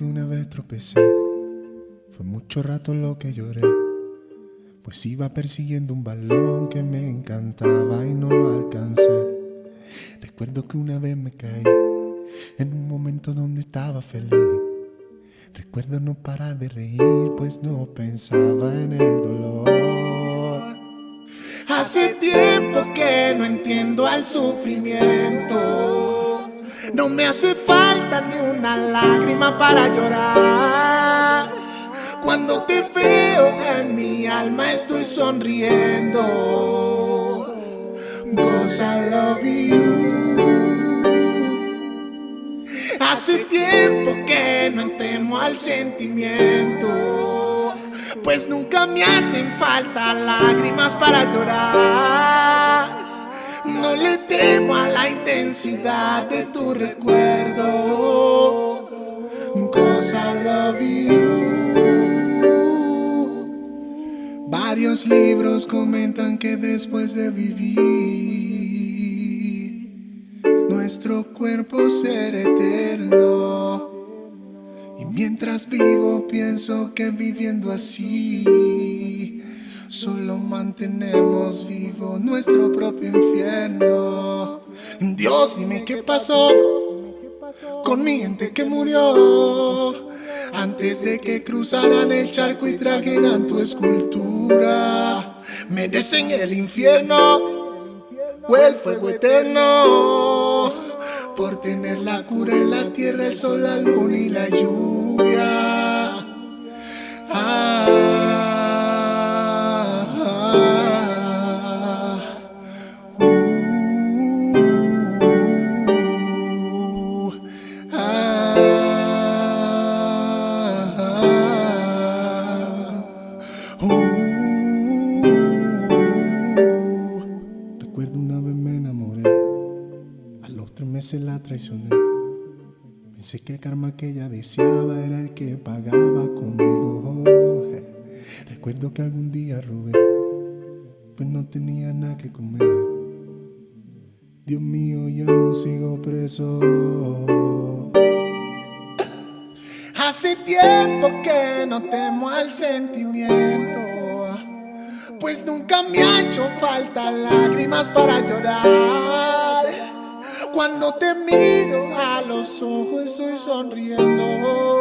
vez tropecé, fue mucho rato lo que lloré, pues iba persiguiendo un balón que me encantaba y no lo alcancé. Recuerdo que una vez me caí en un momento donde estaba feliz. Recuerdo no parar de reír, pues no pensaba en el dolor. Hace tiempo que no entiendo al sufrimiento. No me hace falta ni una lágrima para llorar. Cuando te veo en mi alma estoy sonriendo. Cause I love you. Hace tiempo que no temo al sentimiento. Pues nunca me hacen falta lágrimas para llorar. Temo a la intensidad de tu recuerdo. I love you. Varios libros comentan que después de vivir, nuestro cuerpo será eterno. Y mientras vivo pienso que viviendo así, solo mantenemos vivo nuestro propio infierno. Dios, dime qué pasó con mi gente que murió antes de que cruzaran el charco y trajeran tu escultura. Merecen el infierno o el fuego eterno por tener la cura en la tierra, el sol, la luna y la lluvia. Uh. Recuerdo una vez me enamoré, a los tres meses la traicioné. Pensé que el karma que ella deseaba era el que pagaba conmigo. Recuerdo que algún día robé, pues no tenía nada que comer. Dios mío, y aún sigo preso. Hace tiempo que no temo al sentimiento, pues nunca me ha hecho falta lágrimas para llorar. Cuando te miro a los ojos estoy sonriendo.